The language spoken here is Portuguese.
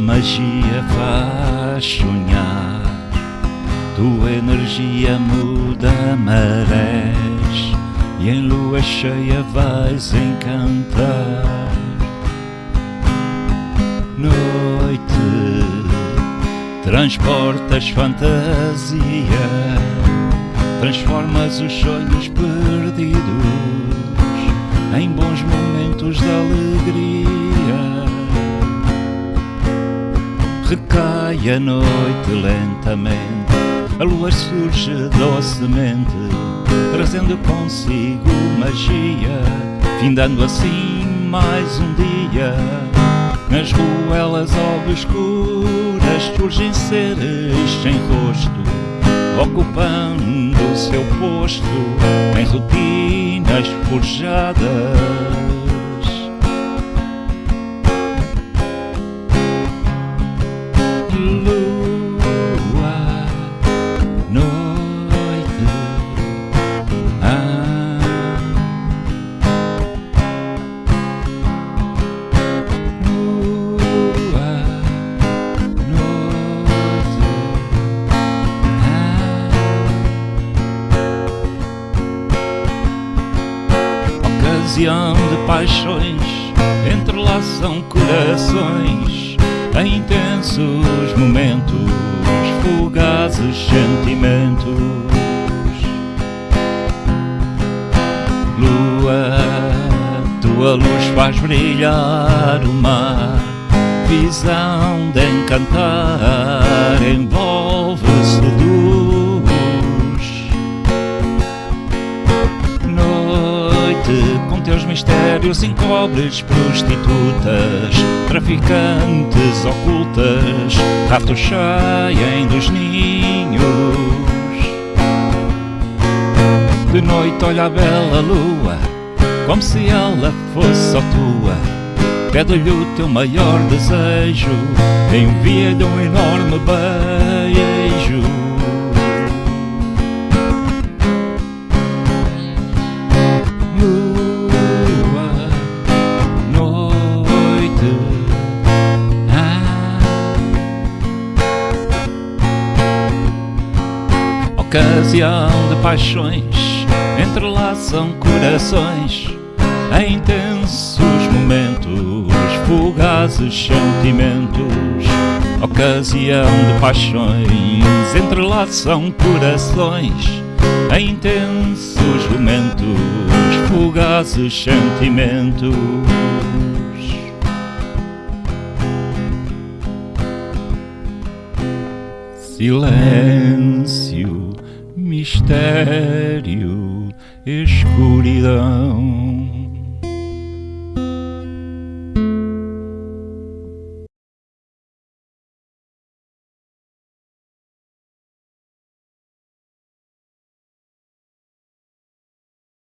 magia faz sonhar, tua energia muda marés e em lua cheia vais encantar. Noite, transportas fantasia, transformas os sonhos perdidos em bons momentos de alegria. Recai a noite lentamente, a lua surge docemente, trazendo consigo magia, findando assim mais um dia. Nas ruelas obscuras surgem seres sem rosto, ocupando o seu posto em rotinas forjadas. Ocasião de paixões entrelaçam corações em intensos momentos, fugazes sentimentos. Lua, tua luz faz brilhar o mar, visão de encantar, envolve, Teus mistérios encobres prostitutas, traficantes ocultas, ratos saem dos ninhos. De noite olha a bela lua, como se ela fosse só tua. Pede-lhe o teu maior desejo, envia-lhe um enorme beijo. Ocasião de paixões entrelaçam corações em intensos momentos, fugazes sentimentos. Ocasião de paixões entrelaçam corações em intensos momentos, fugazes sentimentos. Silêncio, mistério, escuridão.